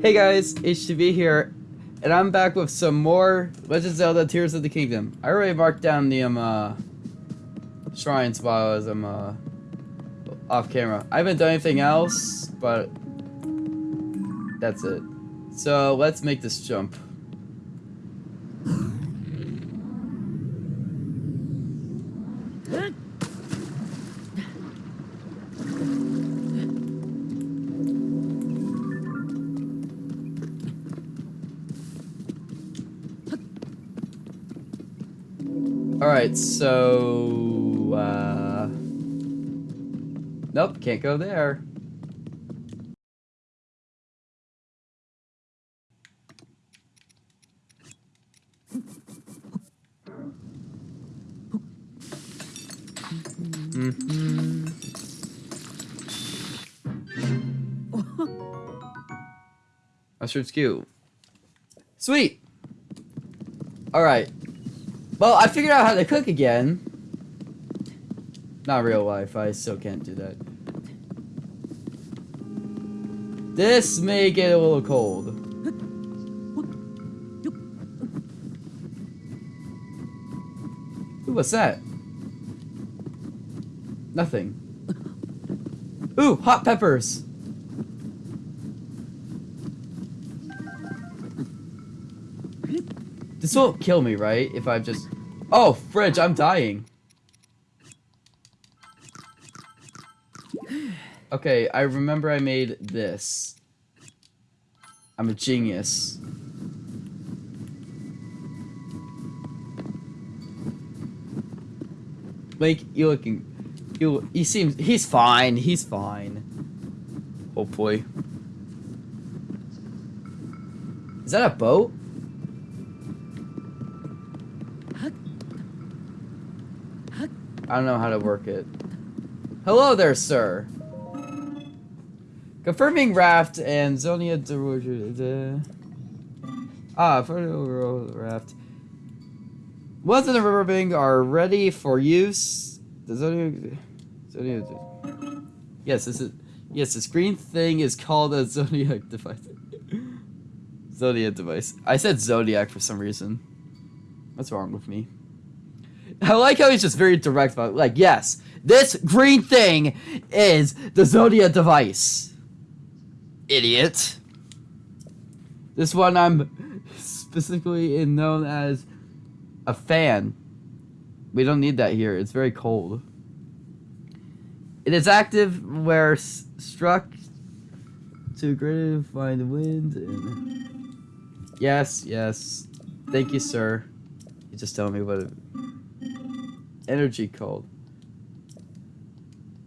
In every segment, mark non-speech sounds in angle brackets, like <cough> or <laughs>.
Hey guys, HTV here, and I'm back with some more Legend of Zelda Tears of the Kingdom. I already marked down the um, uh, shrines while I was um, uh, off camera. I haven't done anything else, but that's it. So let's make this jump. Alright, so... Uh... Nope, can't go there. <laughs> Mm -hmm. Mustard's cute. Sweet! Alright. Well, I figured out how to cook again. Not real life, I still can't do that. This may get a little cold. Ooh, what's that? Nothing. Ooh, hot peppers! This won't kill me, right? If I just... Oh, fridge, I'm dying. Okay, I remember I made this. I'm a genius. Like, you looking... You, he seems... He's fine. He's fine. Oh, Hopefully. Is that a boat? I don't know how to work it. Hello there, sir. Confirming raft and Zonia de Ah, photo raft. Ones in the riverbank are ready for use. The Zonia Zonia Yes, this is yes, this green thing is called a Zodiac <laughs> device. Zodiac device. I said Zodiac for some reason. What's wrong with me? I like how he's just very direct about. Like, yes, this green thing is the Zodia device. Idiot. This one I'm specifically known as a fan. We don't need that here. It's very cold. It is active where struck to greater find wind. And... Yes, yes. Thank you, sir. You just tell me what. It energy called.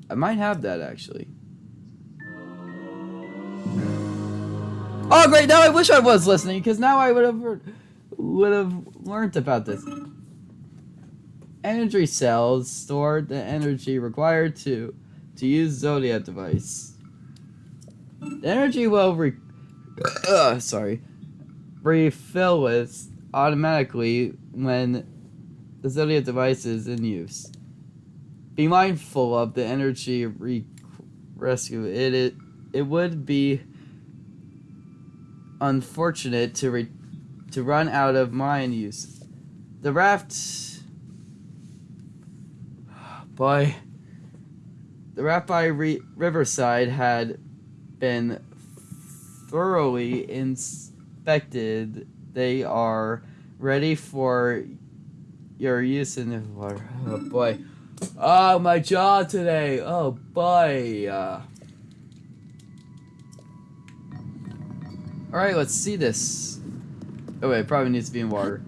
I might have that actually. Oh great! Now I wish I was listening because now I would have would have learned about this. Energy cells store the energy required to to use Zodiac device. The energy will re uh, sorry refill with automatically when the Zodiac device is in use. Be mindful of the energy re rescue. It, it it would be unfortunate to re to run out of mine use. The raft <sighs> by the raft by re Riverside had been thoroughly inspected. They are ready for your use in the water. Oh boy. Oh, my jaw today. Oh boy. Uh, Alright, let's see this. Oh wait, probably needs to be in water.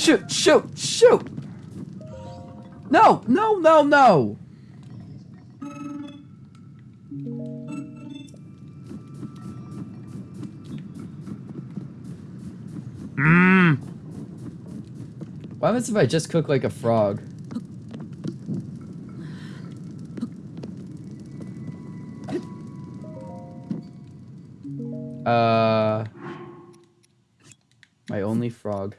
Shoot, shoot, shoot! No, no, no, no! Mmm. What happens if I just cook like a frog? Uh, my only frog.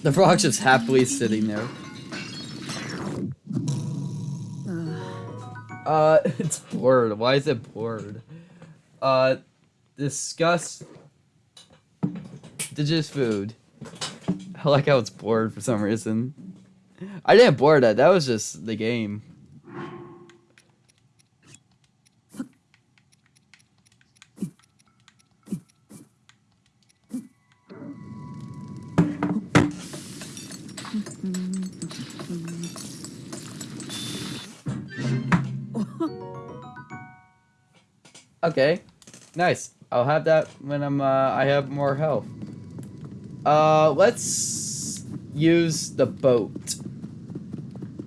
<laughs> The frog's just happily sitting there. Uh, <laughs> it's bored. Why is it bored? Uh, discuss indigenous food. I like how it's bored for some reason. I didn't board that. That was just the game. Okay, nice. I'll have that when I'm uh, I have more health. Uh, let's use the boat.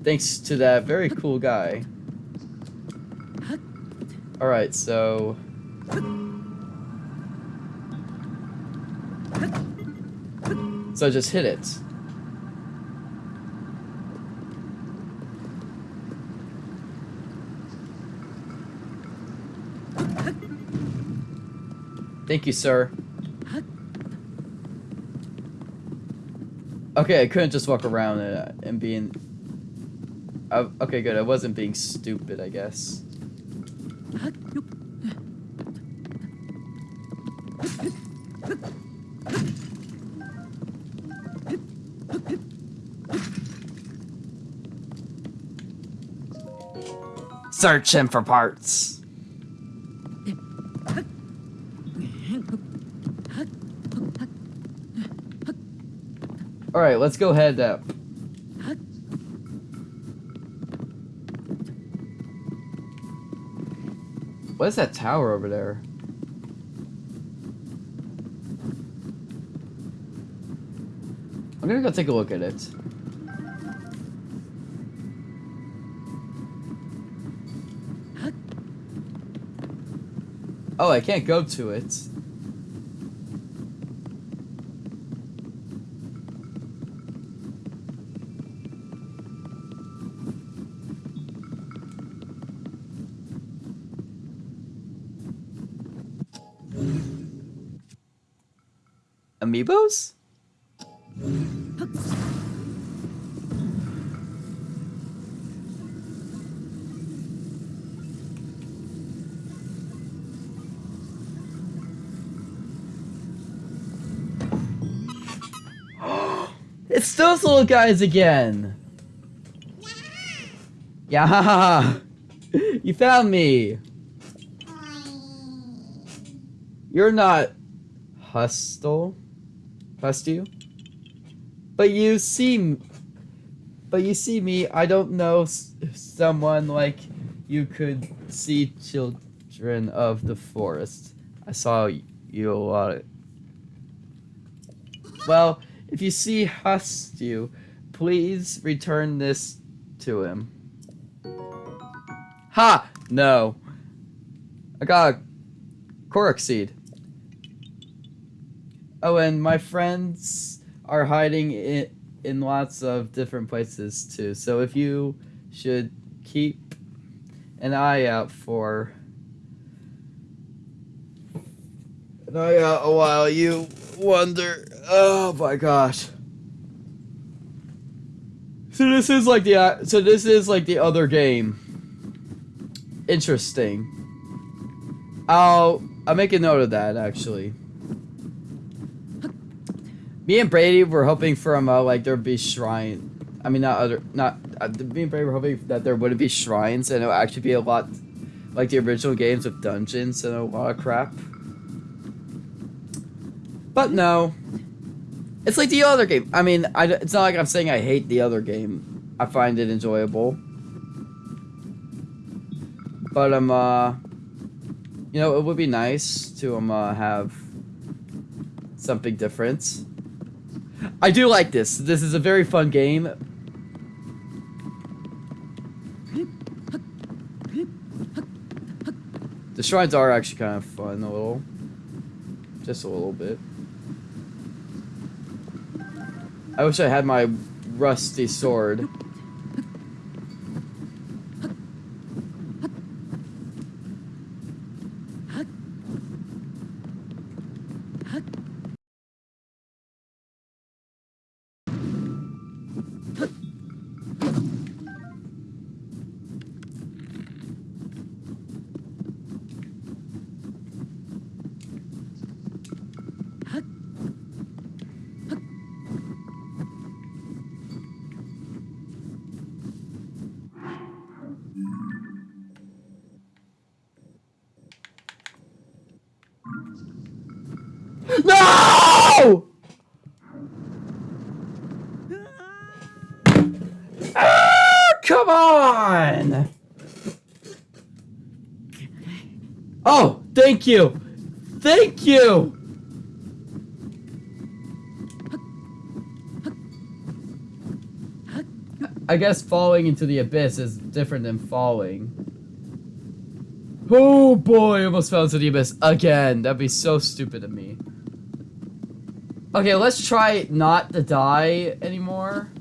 Thanks to that very cool guy. Alright, so... So just hit it. Thank you, sir. Okay, I couldn't just walk around and, and being... Uh, okay, good. I wasn't being stupid, I guess. Search him for parts. Alright, let's go head up. What is that tower over there? I'm gonna go take a look at it. Oh, I can't go to it. Amiibos? <gasps> it's those little guys again! Yeah! <laughs> You found me! You're not hostile? Trust you. But you see, but you see me. I don't know someone like you could see children of the forest. I saw you a lot. Well, if you see Hestu, please return this to him. Ha! No. I got a Korok seed. Oh, and my friends are hiding in, in lots of different places too. So if you should keep an eye out for an eye out while you wonder. Oh my gosh. So this is like the uh, so this is like the other game. Interesting. I'll I'll make a note of that actually. Me and Brady were hoping from uh, like there'd be shrine. I mean, not other, not uh, me and Brady were hoping that there wouldn't be shrines and it would actually be a lot like the original games with dungeons and a lot of crap. But no, it's like the other game. I mean, I, it's not like I'm saying I hate the other game. I find it enjoyable. But um, uh, you know, it would be nice to um uh, have something different. I do like this. This is a very fun game. The shrines are actually kind of fun, a little. Just a little bit. I wish I had my rusty sword. Come on! Oh, thank you! Thank you! I guess falling into the abyss is different than falling. Oh boy, almost fell into the abyss again. That'd be so stupid of me. Okay, let's try not to die anymore.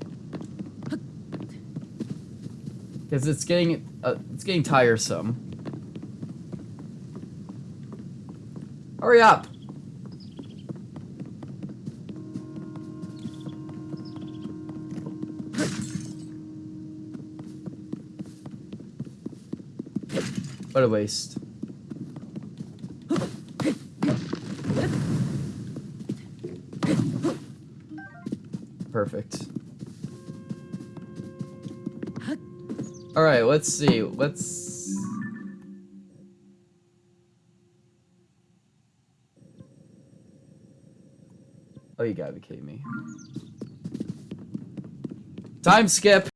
Because it's getting, uh, it's getting tiresome. Hurry up! What a waste. Perfect. Alright, let's see. Let's... Oh, you gotta be kidding me. Time skip!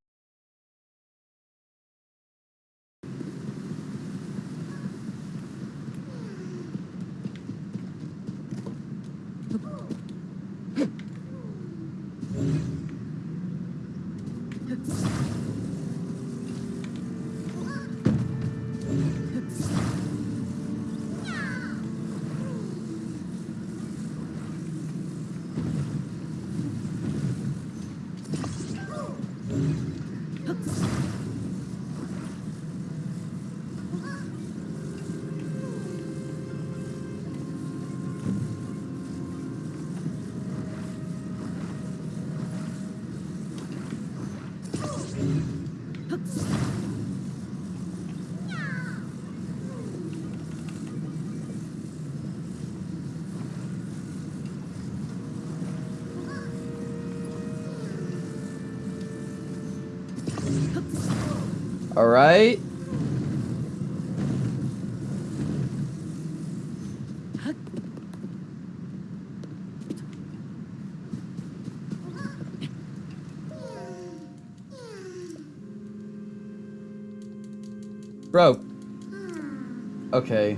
Alright. Bro. Okay.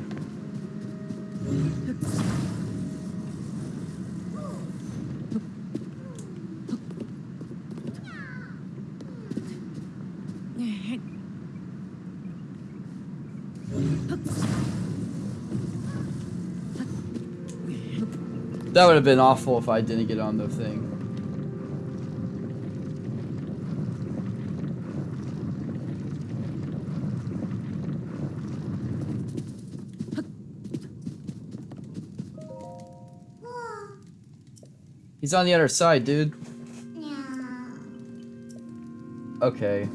That would have been awful if I didn't get on the thing. He's on the other side, dude. Okay.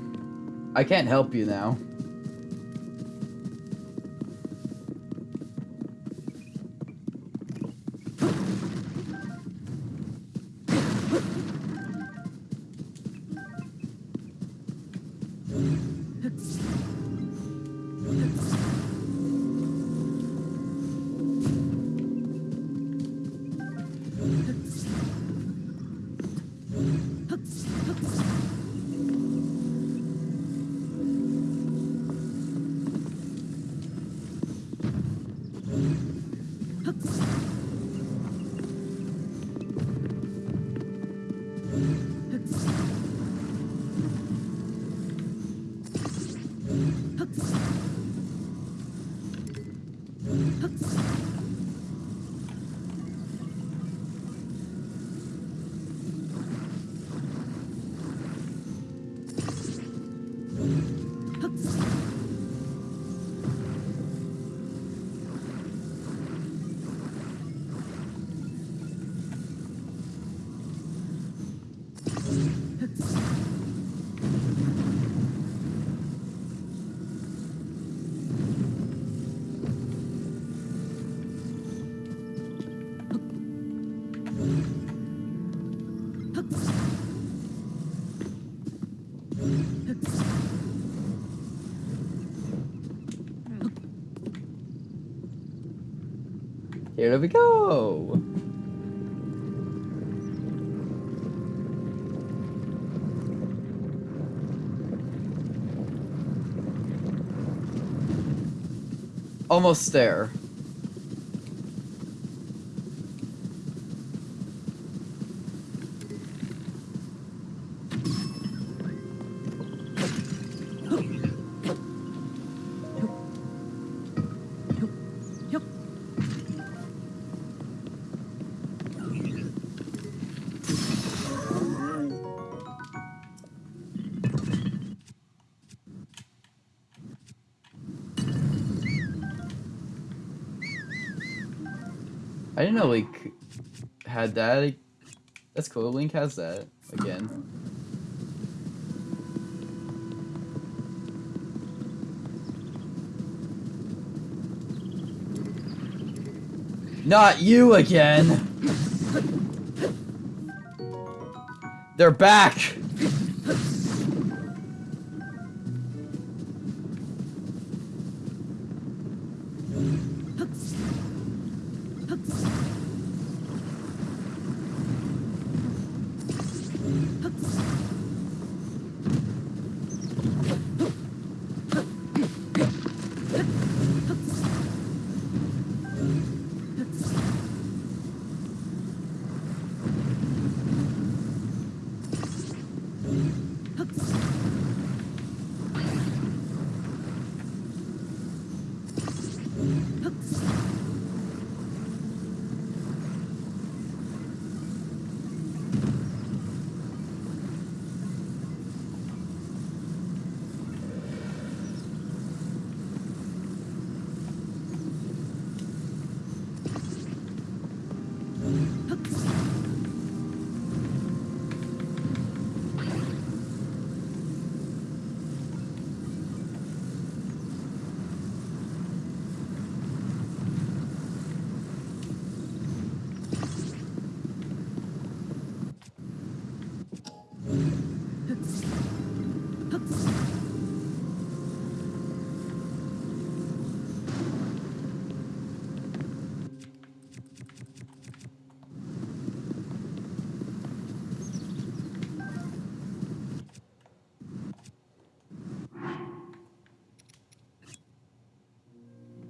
I can't help you now. Here we go. Almost there. Didn't know had that. That's cool. Link has that again. Not you again! They're back!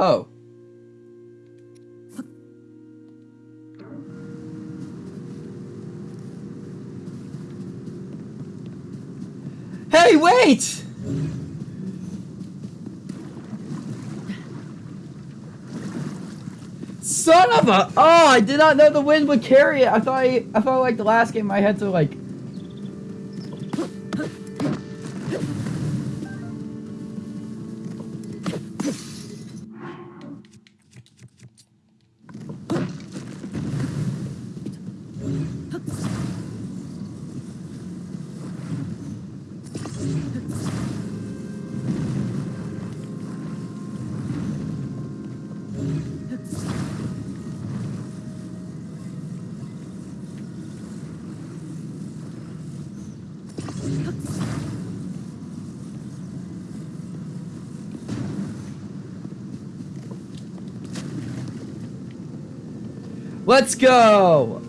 Oh. Hey, wait! Son of a! Oh, I did not know the wind would carry it. I thought I, I thought like the last game I had to like. Let's go!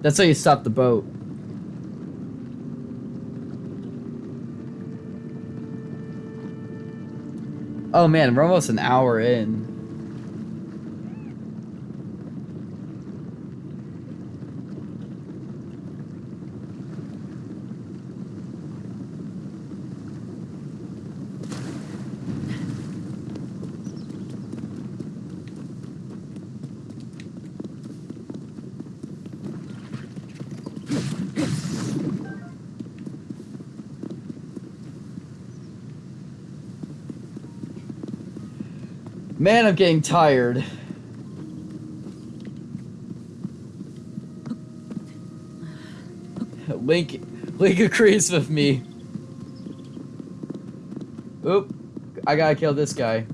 That's how you stop the boat. Oh man, we're almost an hour in. Man, I'm getting tired. Link, Link agrees with me. Oop, I gotta kill this guy.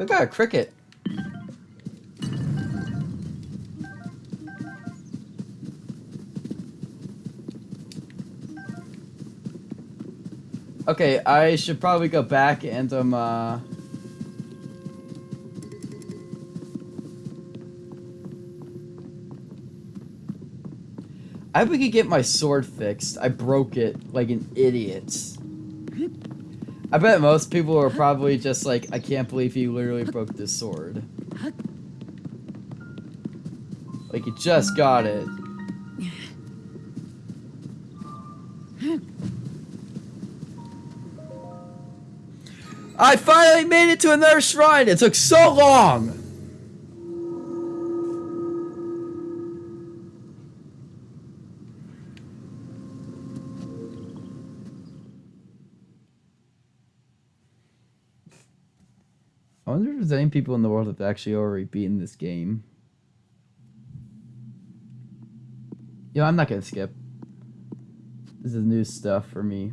We got a cricket. Okay, I should probably go back and um uh I hope we could get my sword fixed. I broke it like an idiot. I bet most people are probably just like, I can't believe he literally broke this sword. Like, he just got it. I finally made it to another shrine! It took so long! There's any people in the world that have actually already beaten this game. Yo, I'm not gonna skip. This is new stuff for me.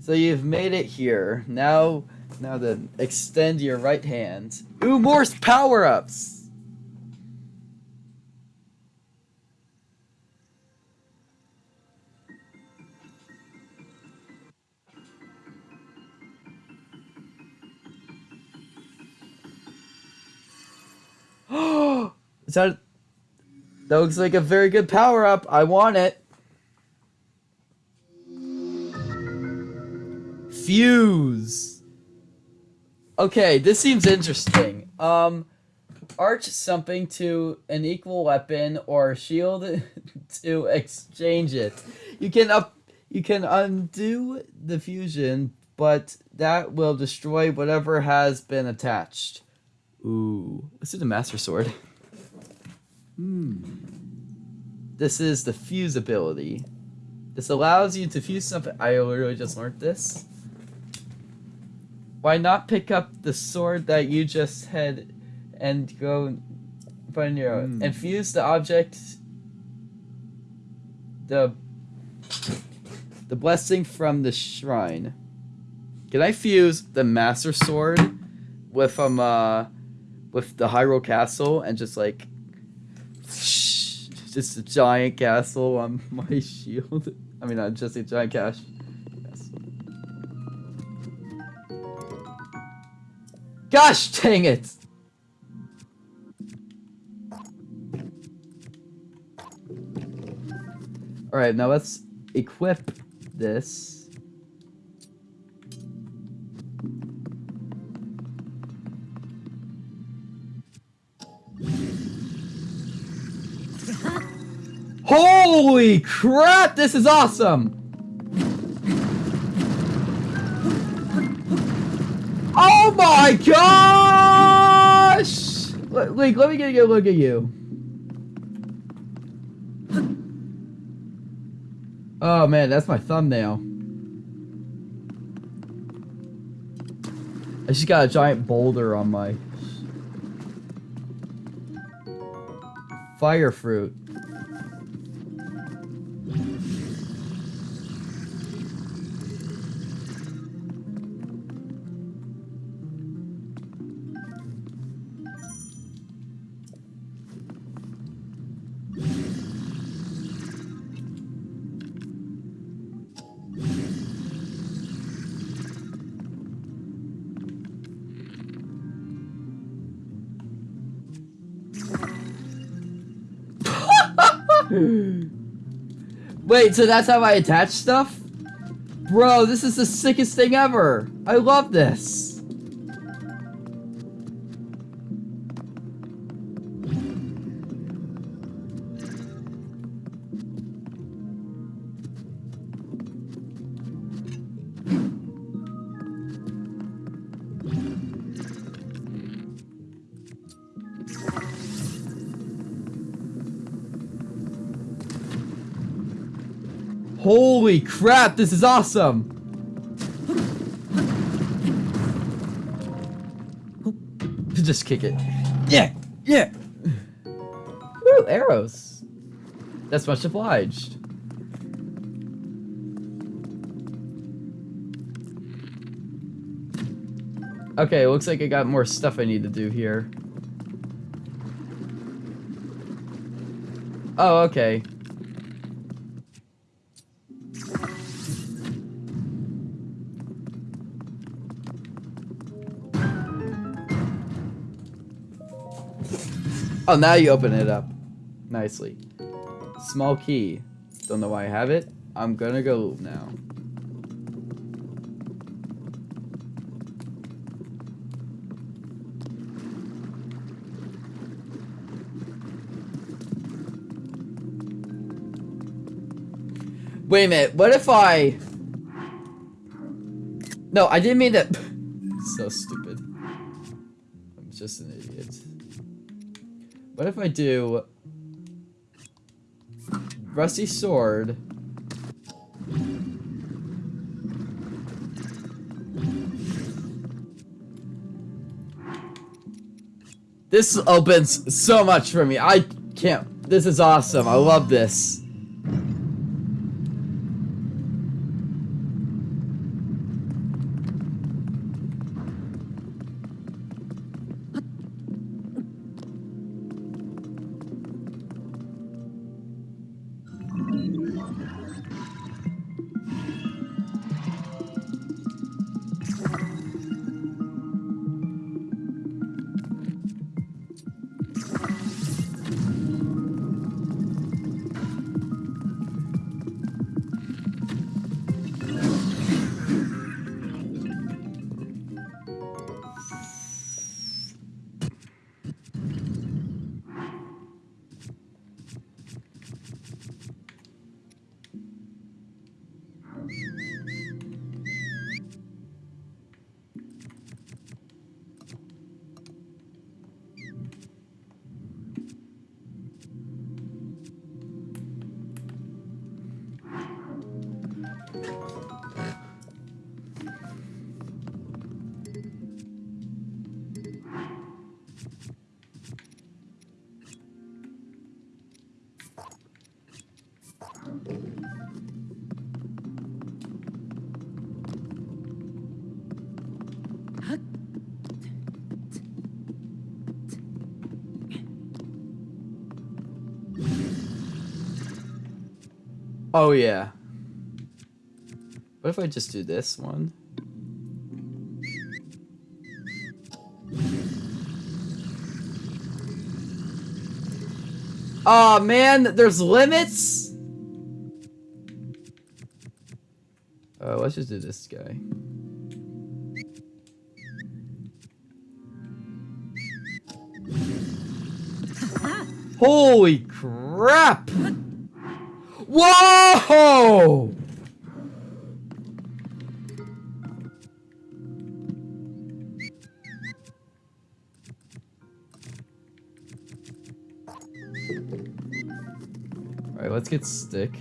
So you've made it here. Now, now then, extend your right hand. Ooh, more power-ups! Is that... That looks like a very good power-up. I want it. Fuse. Okay, this seems interesting. Um, arch something to an equal weapon or shield <laughs> to exchange it. You can up, you can undo the fusion, but that will destroy whatever has been attached. Ooh, this is a master sword. <laughs> Hmm. This is the fuse ability. This allows you to fuse something. I literally just learned this. Why not pick up the sword that you just had and go find your own Hmm. and fuse the object the the blessing from the shrine. Can I fuse the master sword with um uh with the Hyrule Castle and just like just a giant castle on <laughs> my shield? I mean, not just a giant castle. Gosh dang it! Alright, now let's equip this. Holy crap, this is awesome! Oh my gosh! Link, let me get a good look at you. Oh man, that's my thumbnail. I just got a giant boulder on my fire fruit. Wait, so that's how I attach stuff? Bro, this is the sickest thing ever. I love this. Holy crap, this is awesome! Just kick it. Yeah, yeah! Woo, arrows. That's much obliged. Okay, looks like I got more stuff I need to do here. Oh, okay. Oh, now you open it up. Nicely. Small key. Don't know why I have it. I'm gonna go now. Wait a minute, what if I... No, I didn't mean that... <laughs> so stupid. I'm just an idiot. What if I do... Rusty Sword... This opens so much for me. I can't... This is awesome. I love this. Oh yeah. What if I just do this one? oh, man, there's limits? Uh, let's just do this guy. <laughs> Holy crap! Whoa! Alright, let's get stick.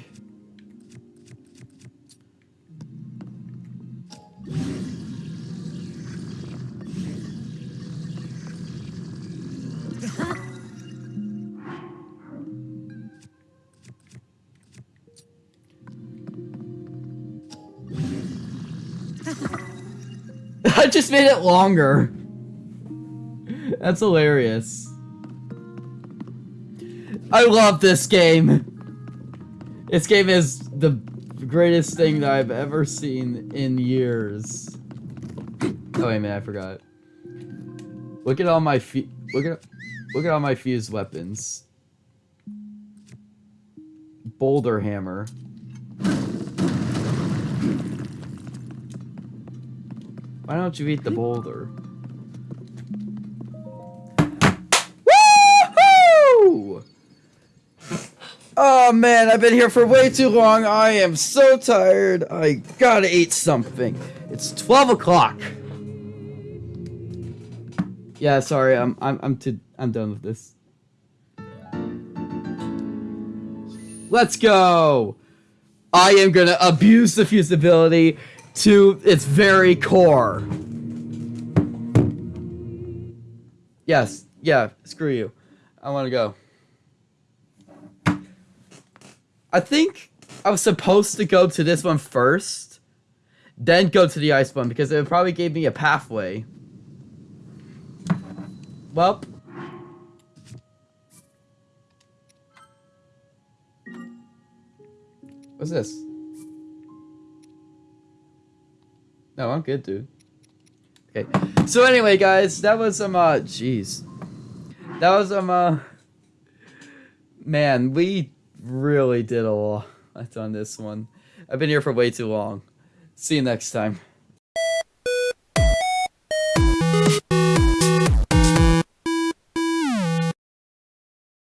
I just made it longer. That's hilarious. I love this game. This game is the greatest thing that I've ever seen in years. Oh wait minute, I forgot. Look at all my feet. look at look at all my fused weapons. boulder hammer. Why don't you eat the boulder? Woohoo! Oh man, I've been here for way too long. I am so tired. I gotta eat something. It's 12 o'clock. Yeah, sorry. I'm I'm I'm too I'm done with this. Let's go. I am gonna abuse the fusibility to its very core. Yes, yeah, screw you. I want to go. I think I was supposed to go to this one first, then go to the ice one because it probably gave me a pathway. Well. What's this? No, I'm good, dude. Okay. So anyway, guys, that was some uh jeez. That was some uh man, we really did a lot on this one. I've been here for way too long. See you next time.